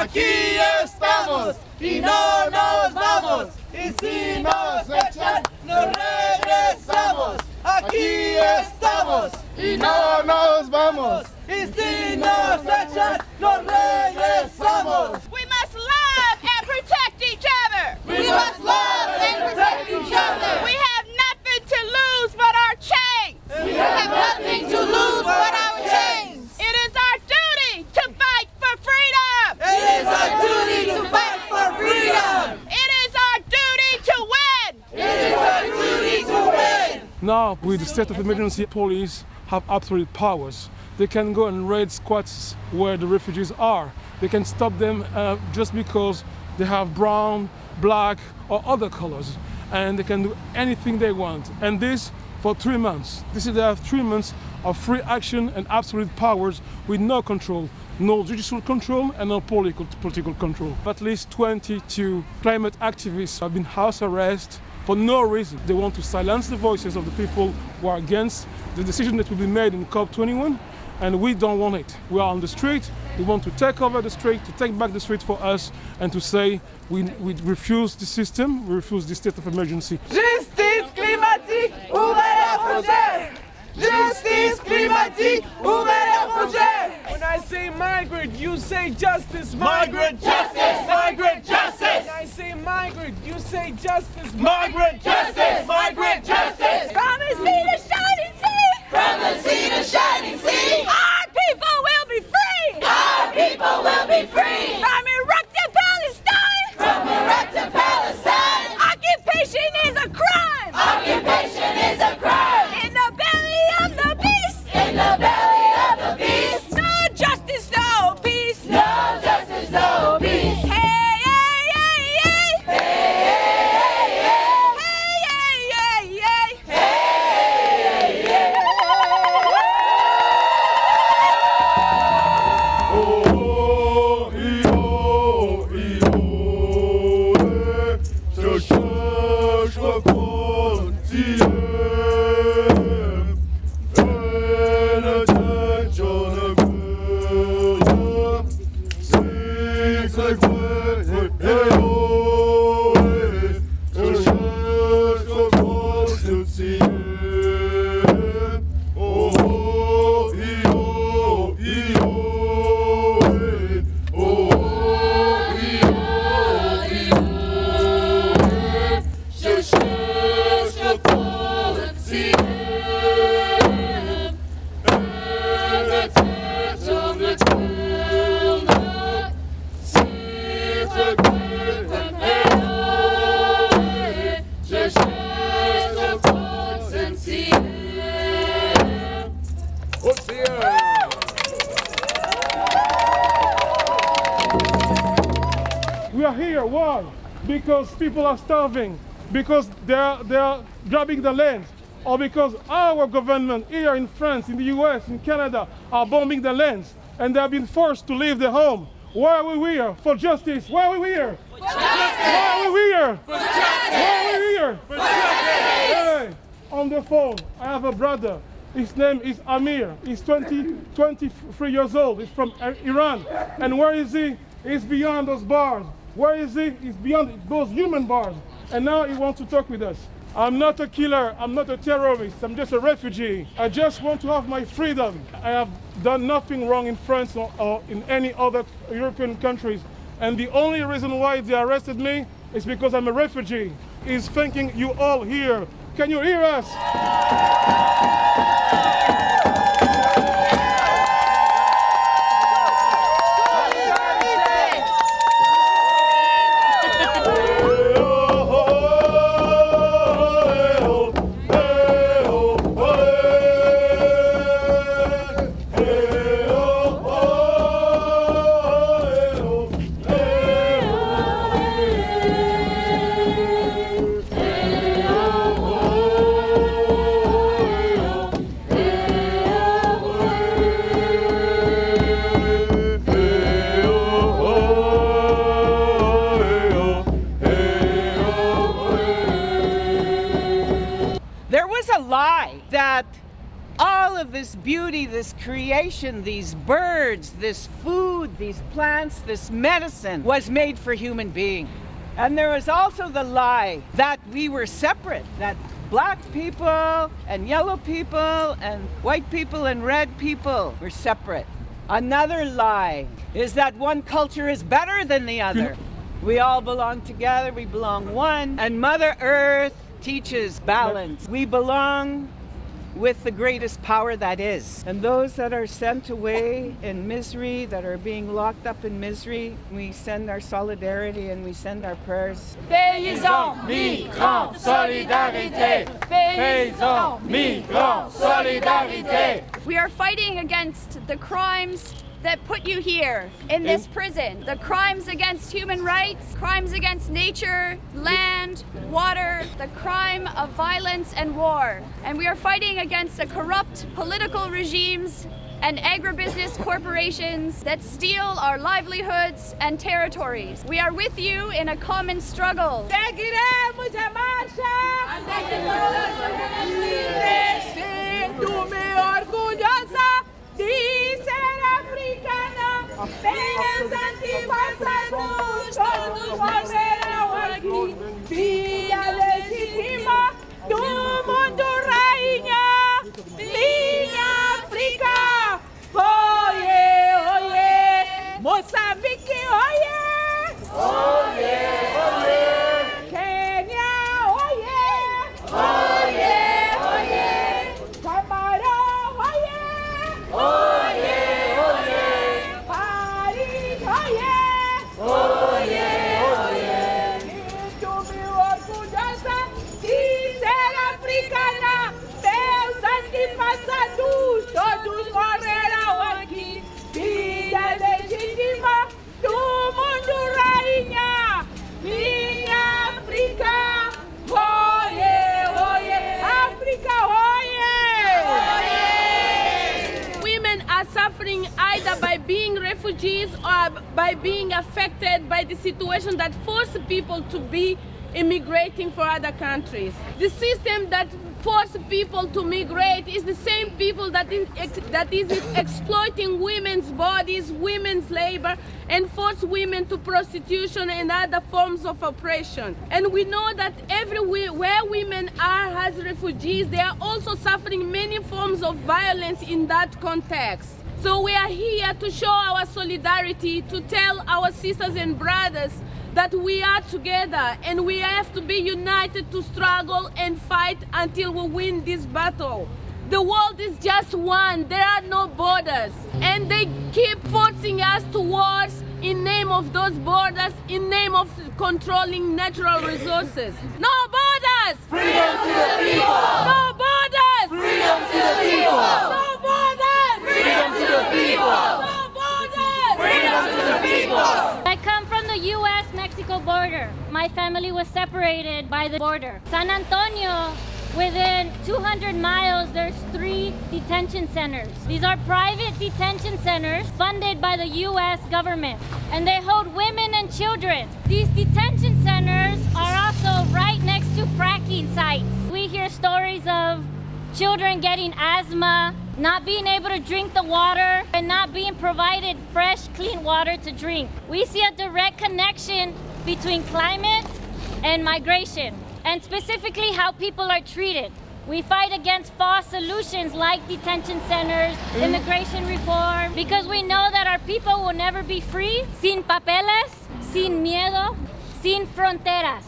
aquí estamos y no nos vamos. Y si nos echan, nos regresamos. Aquí estamos y no nos vamos. Y si nos echan, nos regresamos. We must love and protect each other. We must love and protect each other. We have nothing to lose but our chains. We have nothing to lose but our chains. It is our duty to fight for freedom. It is our duty to fight for freedom. It is our duty to win. It is our duty to win. Now, with the state of emergency, police have absolute powers. They can go and raid squats where the refugees are. They can stop them uh, just because they have brown, black, or other colors. And they can do anything they want. And this for three months. This is they have three months of free action and absolute powers with no control, no judicial control and no political, political control. At least 22 climate activists have been house arrested for no reason. They want to silence the voices of the people who are against the decision that will be made in COP21 and we don't want it. We are on the street, we want to take over the street, to take back the street for us and to say we, we refuse the system, we refuse the state of emergency. Justice climatique, ouvrez la frontière. Justice climatique, ouvrez la frontière. When I say migrant, you say justice. Migrant justice, migrant justice. When I say migrant, you say justice. Migrant justice, migrant justice. From the Je are here, why? Because people are starving, because they are, they are grabbing the land, or because our government here in France, in the US, in Canada are bombing the lands, and they have been forced to leave their home. Why are we here? For justice. Why are we here? Why are we here? Why are we here? Hey, on the phone, I have a brother. His name is Amir. He's 20, 23 years old. He's from Iran. And where is he? He's beyond those bars. Where is he? He's beyond those human bars. And now he wants to talk with us. I'm not a killer. I'm not a terrorist. I'm just a refugee. I just want to have my freedom. I have done nothing wrong in France or, or in any other European countries. And the only reason why they arrested me is because I'm a refugee. He's thanking you all here. Can you hear us? There all of this beauty, this creation, these birds, this food, these plants, this medicine was made for human being. And there was also the lie that we were separate, that black people and yellow people and white people and red people were separate. Another lie is that one culture is better than the other. We all belong together, we belong one, and Mother Earth teaches balance. We belong with the greatest power that is. And those that are sent away in misery, that are being locked up in misery, we send our solidarity and we send our prayers. Paysans, Migrants, solidarité. Paysans, migrants, solidarité. We are fighting against the crimes that put you here in this prison. The crimes against human rights, crimes against nature, land, water, the crime of violence and war. And we are fighting against the corrupt political regimes and agribusiness corporations that steal our livelihoods and territories. We are with you in a common struggle. Refugees or by being affected by the situation that force people to be immigrating for other countries. The system that force people to migrate is the same people that is, that is exploiting women's bodies, women's labor, and force women to prostitution and other forms of oppression. And we know that everywhere where women are as refugees, they are also suffering many forms of violence in that context. So we are here to show our solidarity, to tell our sisters and brothers that we are together and we have to be united to struggle and fight until we win this battle. The world is just one, there are no borders. And they keep forcing us to wars in name of those borders, in name of controlling natural resources. No borders! Freedom to the people! No borders! Freedom to the people! No borders! Freedom to I come from the U.S. Mexico border. My family was separated by the border. San Antonio, within 200 miles, there's three detention centers. These are private detention centers funded by the U.S. government, and they hold women and children. These detention centers are also right next to fracking sites. We hear stories of children getting asthma, not being able to drink the water, and not being provided fresh, clean water to drink. We see a direct connection between climate and migration, and specifically how people are treated. We fight against false solutions like detention centers, mm. immigration reform, because we know that our people will never be free sin papeles, sin miedo, sin fronteras.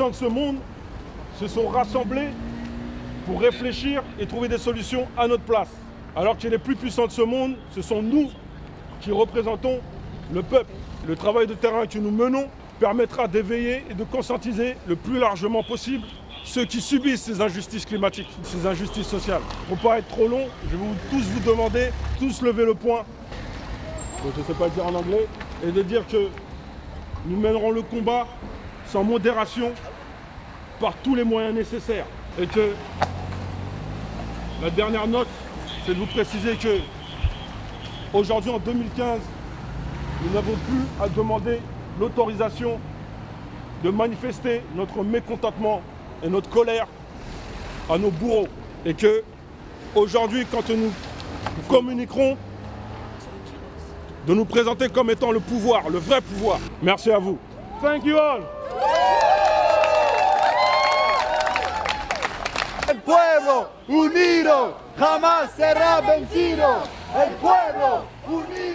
Puissants de ce monde se sont rassemblés pour réfléchir et trouver des solutions à notre place. Alors que les plus puissants de ce monde, ce sont nous qui représentons le peuple. Le travail de terrain que nous menons permettra d'éveiller et de conscientiser le plus largement possible ceux qui subissent ces injustices climatiques, ces injustices sociales. Pour pas être trop long, je vais tous vous demander, tous lever le poing, je ne sais pas le dire en anglais, et de dire que nous mènerons le combat sans modération par tous les moyens nécessaires. Et que la dernière note, c'est de vous préciser que aujourd'hui en 2015, nous n'avons plus à demander l'autorisation de manifester notre mécontentement et notre colère à nos bourreaux. Et que aujourd'hui, quand nous communiquerons, de nous présenter comme étant le pouvoir, le vrai pouvoir. Merci à vous. Thank you all. Pueblo unido jamás será vencido. El pueblo unido.